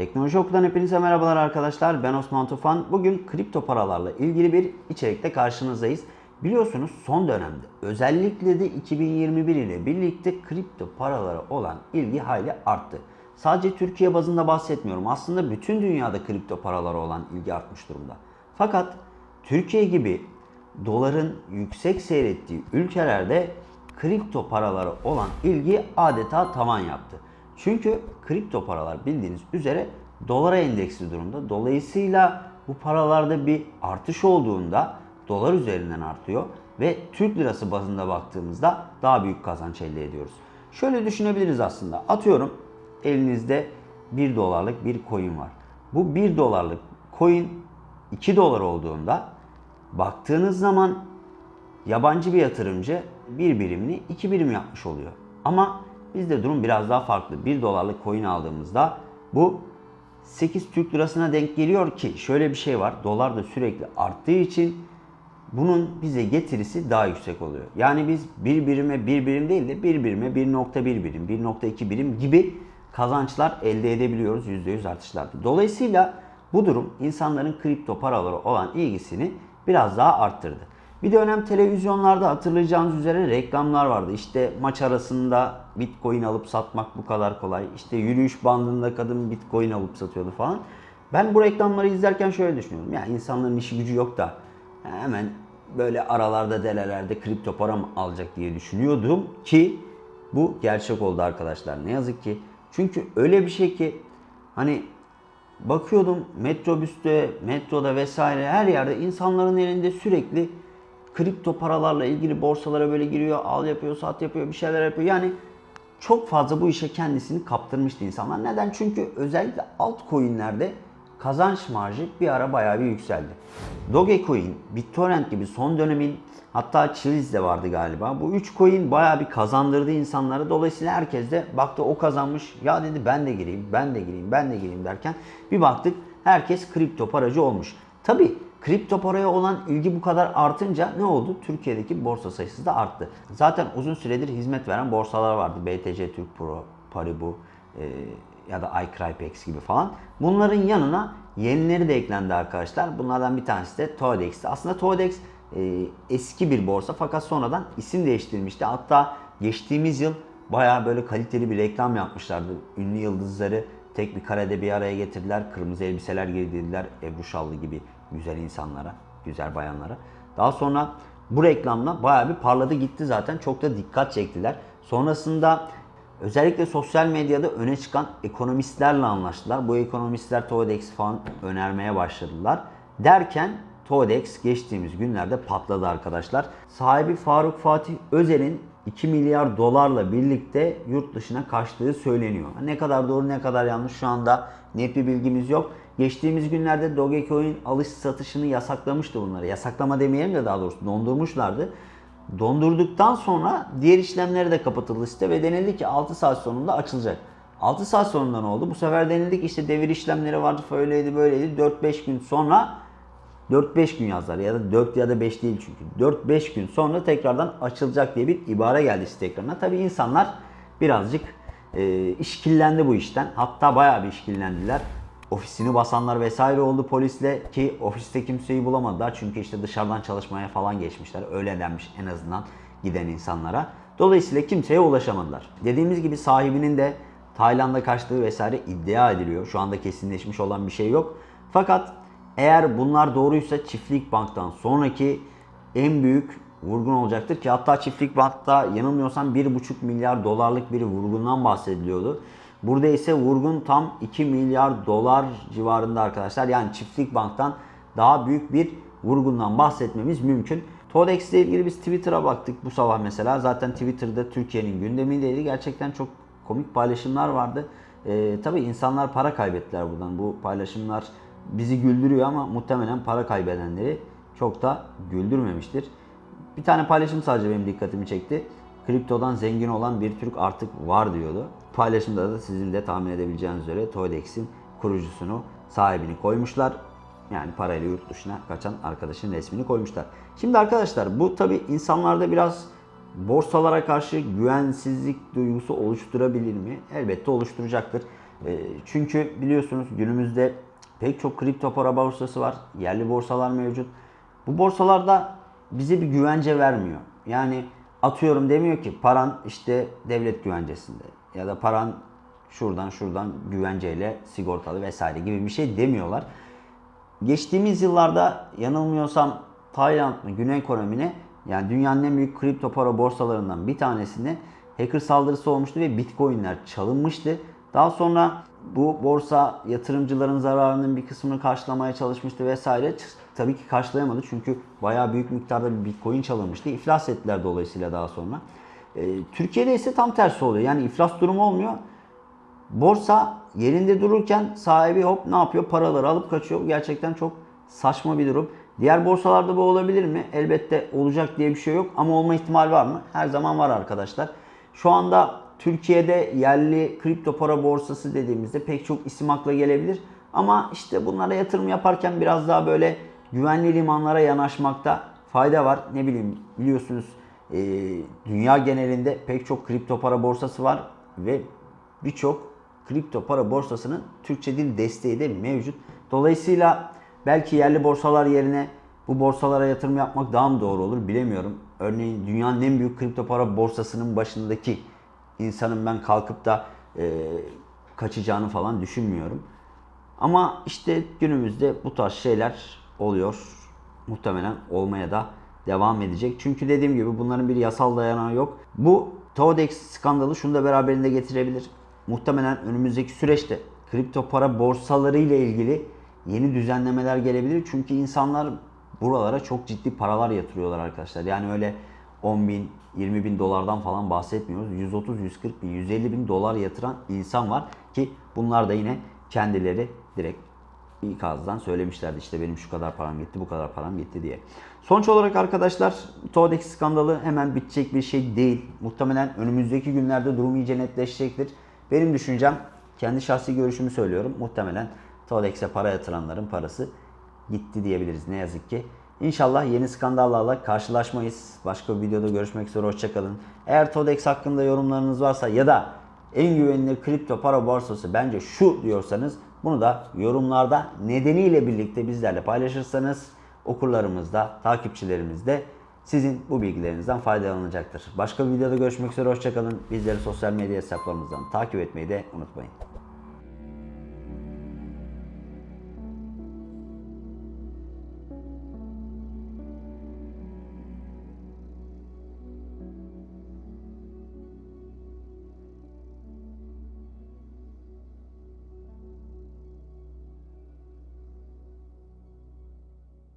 Teknoloji Oku'dan hepinize merhabalar arkadaşlar. Ben Osman Tufan. Bugün kripto paralarla ilgili bir içerikte karşınızdayız. Biliyorsunuz son dönemde özellikle de 2021 ile birlikte kripto paralara olan ilgi hayli arttı. Sadece Türkiye bazında bahsetmiyorum. Aslında bütün dünyada kripto paralara olan ilgi artmış durumda. Fakat Türkiye gibi doların yüksek seyrettiği ülkelerde kripto paralara olan ilgi adeta tavan yaptı. Çünkü kripto paralar bildiğiniz üzere dolara endeksli durumda. Dolayısıyla bu paralarda bir artış olduğunda dolar üzerinden artıyor ve Türk lirası bazında baktığımızda daha büyük kazanç elde ediyoruz. Şöyle düşünebiliriz aslında. Atıyorum elinizde 1 dolarlık bir coin var. Bu 1 dolarlık coin 2 dolar olduğunda baktığınız zaman yabancı bir yatırımcı bir birimini iki birim yapmış oluyor. Ama bizde durum biraz daha farklı. 1 dolarlık coin aldığımızda bu 8 Türk lirasına denk geliyor ki şöyle bir şey var. Dolar da sürekli arttığı için bunun bize getirisi daha yüksek oluyor. Yani biz bir birime bir birim değil de bir birime 1.1 birim, 1.2 birim gibi kazançlar elde edebiliyoruz %100 artışlarda. Dolayısıyla bu durum insanların kripto paralara olan ilgisini biraz daha arttırdı. Bir dönem televizyonlarda hatırlayacağınız üzere reklamlar vardı. İşte maç arasında bitcoin alıp satmak bu kadar kolay. İşte yürüyüş bandında kadın bitcoin alıp satıyordu falan. Ben bu reklamları izlerken şöyle düşünüyorum. Ya insanların işi gücü yok da hemen böyle aralarda delelerde kripto para mı alacak diye düşünüyordum ki bu gerçek oldu arkadaşlar. Ne yazık ki. Çünkü öyle bir şey ki hani bakıyordum metrobüste, metroda vesaire her yerde insanların elinde sürekli kripto paralarla ilgili borsalara böyle giriyor, al yapıyor, sat yapıyor, bir şeyler yapıyor. Yani çok fazla bu işe kendisini kaptırmıştı insanlar. Neden? Çünkü özellikle altcoin'lerde kazanç marjı bir ara bayağı bir yükseldi. Dogecoin, BitTorrent gibi son dönemin hatta Chiliz de vardı galiba. Bu 3 coin bayağı bir kazandırdı insanları. Dolayısıyla herkes de baktı o kazanmış. Ya dedi ben de gireyim, ben de gireyim, ben de gireyim derken bir baktık herkes kripto paracı olmuş. Tabi kripto paraya olan ilgi bu kadar artınca ne oldu? Türkiye'deki borsa sayısı da arttı. Zaten uzun süredir hizmet veren borsalar vardı. BTC Türk Pro, Paribu, e, ya da iCrypex gibi falan. Bunların yanına yenileri de eklendi arkadaşlar. Bunlardan bir tanesi de Toadex'ti. Aslında Toadex e, eski bir borsa fakat sonradan isim değiştirmişti. Hatta geçtiğimiz yıl bayağı böyle kaliteli bir reklam yapmışlardı. Ünlü yıldızları tek bir karede bir araya getirdiler. Kırmızı elbiseler giydirdiler Ebru Şallı gibi güzel insanlara, güzel bayanlara. Daha sonra bu reklamla bayağı bir parladı gitti zaten. Çok da dikkat çektiler. Sonrasında Özellikle sosyal medyada öne çıkan ekonomistlerle anlaştılar. Bu ekonomistler Toadex falan önermeye başladılar. Derken Toadex geçtiğimiz günlerde patladı arkadaşlar. Sahibi Faruk Fatih Özer'in 2 milyar dolarla birlikte yurt dışına kaçtığı söyleniyor. Ne kadar doğru ne kadar yanlış şu anda net bir bilgimiz yok. Geçtiğimiz günlerde Dogecoin alış satışını yasaklamıştı bunları. Yasaklama demeyelim de daha doğrusu dondurmuşlardı. Dondurduktan sonra diğer işlemleri de kapatıldı site ve denildi ki 6 saat sonunda açılacak. 6 saat sonunda ne oldu? Bu sefer denildi ki işte devir işlemleri vardı, öyleydi böyleydi. 4-5 gün sonra 4-5 gün yazdılar ya da 4 ya da 5 değil çünkü. 4-5 gün sonra tekrardan açılacak diye bir ibare geldi site ekranına. Tabi insanlar birazcık e, işkillendi bu işten. Hatta bayağı bir işkillendiler ofisini basanlar vesaire oldu polisle ki ofiste kimseyi bulamadılar. Çünkü işte dışarıdan çalışmaya falan geçmişler. Öyle denmiş en azından giden insanlara. Dolayısıyla kimseye ulaşamadılar. Dediğimiz gibi sahibinin de Tayland'a kaçtığı vesaire iddia ediliyor. Şu anda kesinleşmiş olan bir şey yok. Fakat eğer bunlar doğruysa Çiftlik Bank'tan sonraki en büyük vurgun olacaktır ki hatta Çiftlik Bank'ta yanılmıyorsam 1,5 milyar dolarlık bir vurgundan bahsediliyordu. Burada ise vurgun tam 2 milyar dolar civarında arkadaşlar. Yani Çiftlik Bank'tan daha büyük bir vurgundan bahsetmemiz mümkün. Todex ile ilgili biz Twitter'a baktık bu sabah mesela. Zaten Twitter'da Türkiye'nin gündemindeydi. Gerçekten çok komik paylaşımlar vardı. Ee, tabii insanlar para kaybettiler buradan. Bu paylaşımlar bizi güldürüyor ama muhtemelen para kaybedenleri çok da güldürmemiştir. Bir tane paylaşım sadece benim dikkatimi çekti kriptodan zengin olan bir Türk artık var diyordu. Paylaşımda da sizin de tahmin edebileceğiniz üzere Toydex'in kurucusunu, sahibini koymuşlar. Yani parayla yurt dışına kaçan arkadaşın resmini koymuşlar. Şimdi arkadaşlar bu tabi insanlarda biraz borsalara karşı güvensizlik duygusu oluşturabilir mi? Elbette oluşturacaktır. E, çünkü biliyorsunuz günümüzde pek çok kripto para borsası var. Yerli borsalar mevcut. Bu borsalarda bize bir güvence vermiyor. Yani atıyorum demiyor ki paran işte devlet güvencesinde ya da paran şuradan şuradan güvenceyle sigortalı vesaire gibi bir şey demiyorlar. Geçtiğimiz yıllarda yanılmıyorsam Tayland mı Güney Kore mi ne yani dünyanın en büyük kripto para borsalarından bir tanesinde hacker saldırısı olmuştu ve bitcoinler çalınmıştı. Daha sonra bu borsa yatırımcıların zararının bir kısmını karşılamaya çalışmıştı vesaire. Tabii ki karşılayamadı çünkü bayağı büyük miktarda bir bitcoin çalınmıştı. İflas ettiler dolayısıyla daha sonra. Ee, Türkiye'de ise tam tersi oluyor. Yani iflas durumu olmuyor. Borsa yerinde dururken sahibi hop ne yapıyor? Paraları alıp kaçıyor. Gerçekten çok saçma bir durum. Diğer borsalarda bu olabilir mi? Elbette olacak diye bir şey yok ama olma ihtimali var mı? Her zaman var arkadaşlar. Şu anda Türkiye'de yerli kripto para borsası dediğimizde pek çok isim akla gelebilir. Ama işte bunlara yatırım yaparken biraz daha böyle güvenli limanlara yanaşmakta fayda var. Ne bileyim biliyorsunuz e, dünya genelinde pek çok kripto para borsası var ve birçok kripto para borsasının Türkçe dil desteği de mevcut. Dolayısıyla belki yerli borsalar yerine bu borsalara yatırım yapmak daha mı doğru olur bilemiyorum. Örneğin dünyanın en büyük kripto para borsasının başındaki insanın ben kalkıp da e, kaçacağını falan düşünmüyorum. Ama işte günümüzde bu tarz şeyler oluyor. Muhtemelen olmaya da devam edecek. Çünkü dediğim gibi bunların bir yasal dayanağı yok. Bu Todex skandalı şunu da beraberinde getirebilir. Muhtemelen önümüzdeki süreçte kripto para borsaları ile ilgili yeni düzenlemeler gelebilir. Çünkü insanlar buralara çok ciddi paralar yatırıyorlar arkadaşlar. Yani öyle 10 bin, 20 bin dolardan falan bahsetmiyoruz. 130, 140 bin, 150 bin dolar yatıran insan var ki bunlar da yine kendileri direkt ilk ağızdan söylemişlerdi işte benim şu kadar param gitti bu kadar param gitti diye. Sonuç olarak arkadaşlar Todex skandalı hemen bitecek bir şey değil. Muhtemelen önümüzdeki günlerde durum iyice netleşecektir. Benim düşüncem kendi şahsi görüşümü söylüyorum. Muhtemelen Todex'e para yatıranların parası gitti diyebiliriz ne yazık ki. İnşallah yeni skandallarla karşılaşmayız. Başka bir videoda görüşmek üzere hoşçakalın. Eğer Todex hakkında yorumlarınız varsa ya da en güvenilir kripto para borsası bence şu diyorsanız bunu da yorumlarda nedeniyle birlikte bizlerle paylaşırsanız okurlarımız da takipçilerimiz de sizin bu bilgilerinizden faydalanacaktır. Başka bir videoda görüşmek üzere hoşçakalın. Bizleri sosyal medya hesaplarımızdan takip etmeyi de unutmayın.